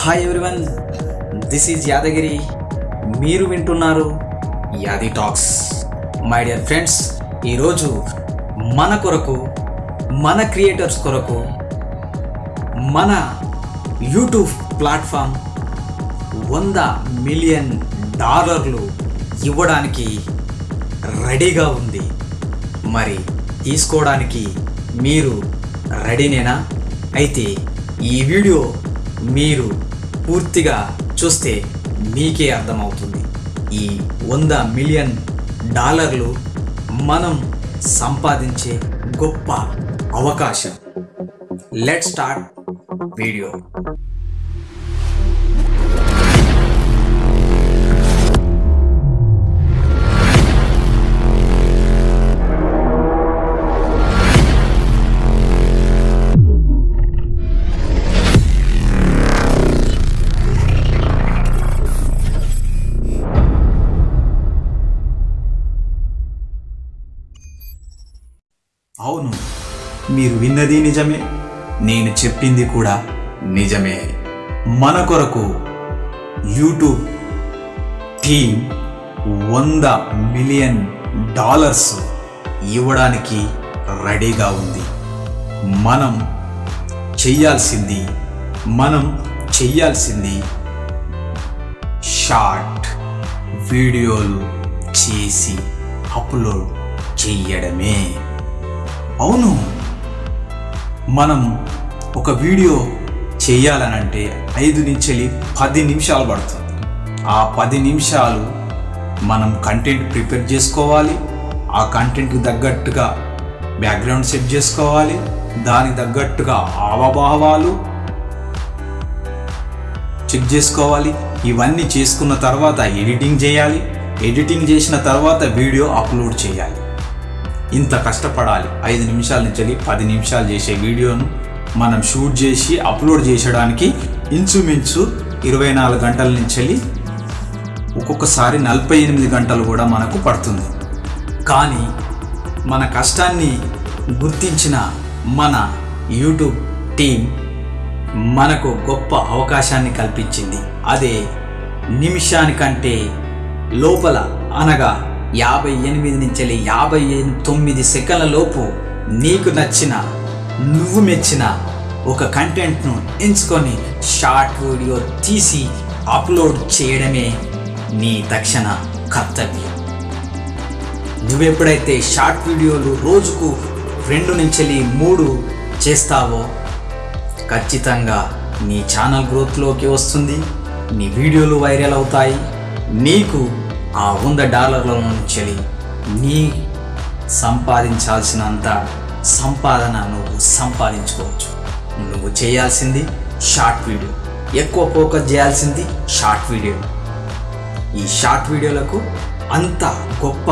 Hi everyone this is Yadagiri మీరు వింటున్నారు యాది టాక్స్ మై డియర్ ఫ్రెండ్స్ ఈరోజు మన కొరకు మన క్రియేటర్స్ కొరకు మన యూట్యూబ్ ప్లాట్ఫామ్ వంద మిలియన్ డాలర్లు ఇవ్వడానికి రెడీగా ఉంది. మరి తీసుకోవడానికి మీరు రెడీనేనా అయితే ఈ వీడియో మీరు పూర్తిగా చూస్తే మీకే అర్థమవుతుంది. ఈ వంద మిలియన్ డాలర్లు మనం సంపాదించే గొప్ప అవకాశం. లెట్ స్టార్ట్ వీడియో అవును మీరు విన్నది నిజమే నేను చెప్పింది కూడా నిజమే. మన కొరకు యూట్యూబ్ టీం వంద మిలియన్ డాలర్స్ ఇవ్వడానికి రెడీగా ఉంది. మనం చెయ్యాల్సింది మనం చెయ్యాల్సింది షార్ట్ వీడియోలు చేసి అప్లోడ్ చెయ్యడమే అవును. మనం ఒక వీడియో చేయాలనంటే ఐదు నుంచి పది నిమిషాలు పడుతుంది. ఆ పది నిమిషాలు మనం కంటెంట్ ప్రిపేర్ చేసుకోవాలి. ఆ కంటెంట్కి తగ్గట్టుగా బ్యాక్గ్రౌండ్ సెట్ చేసుకోవాలి. దానికి తగ్గట్టుగా ఆవభావాలు చెక్ చేసుకోవాలి. ఇవన్నీ చేసుకున్న తర్వాత ఎడిటింగ్ చేయాలి. ఎడిటింగ్ చేసిన తర్వాత వీడియో అప్లోడ్ చేయాలి. ఇంత కష్టపడాలి. ఐదు నిమిషాల నుంచి పది నిమిషాలు చేసే వీడియోను మనం షూట్ చేసి అప్లోడ్ చేసడానికి ఇంచుమించు ఇరవై నాలుగు గంటల నుంచి ఒక్కొక్కసారి నలభై ఎనిమిది గంటలు కూడా మనకు పడుతుంది. కానీ మన కష్టాన్ని గుర్తించిన మన యూట్యూబ్ టీం మనకు గొప్ప అవకాశాన్ని కల్పించింది. అదే నిమిషానికంటే లోపల అనగా యాభై ఎనిమిది నుంచి యాభై తొమ్మిది సెకండ్ల లోపు నీకు నచ్చిన నువ్వు మెచ్చిన ఒక కంటెంట్ను ఎంచుకొని షార్ట్ వీడియో తీసి అప్లోడ్ చేయడమే నీ తక్షణ కర్తవ్యం. నువ్వెప్పుడైతే షార్ట్ వీడియోలు రోజుకు రెండు నుంచి మూడు చేస్తావో ఖచ్చితంగా నీ ఛానల్ గ్రోత్లోకి వస్తుంది నీ వీడియోలు వైరల్ అవుతాయి నీకు ఆ వంద డాలర్ల నుంచి నీ సంపాదించాల్సినంత సంపాదన నువ్వు సంపాదించుకోవచ్చు. నువ్వు చేయాల్సింది షార్ట్ వీడియో. ఎక్కువ ఫోకస్ చేయాల్సింది షార్ట్ వీడియో. ఈ షార్ట్ వీడియోలకు అంత గొప్ప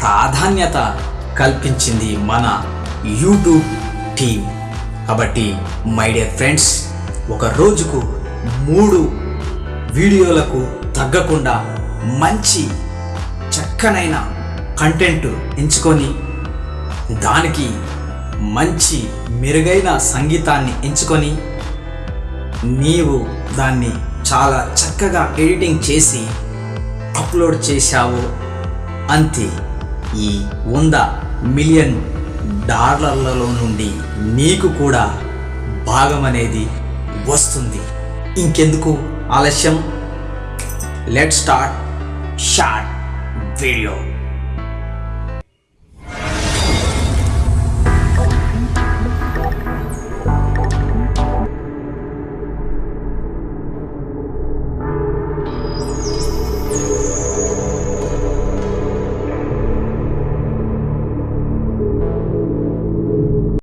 ప్రాధాన్యత కల్పించింది మన యూట్యూబ్ టీం కాబట్టి మై డియర్ ఫ్రెండ్స్ ఒక రోజుకు మూడు వీడియోలకు తగ్గకుండా మంచి చక్కనైన కంటెంట్ ఎంచుకొని దానికి మంచి మెరుగైన సంగీతాన్ని ఎంచుకొని నీవు దాన్ని చాలా చక్కగా ఎడిటింగ్ చేసి అప్లోడ్ చేశావు అంతే. ఈ వంద మిలియన్ డాలర్లలో నుండి నీకు కూడా భాగం అనేది వస్తుంది. ఇంకెందుకు ఆలస్యం? Let start short video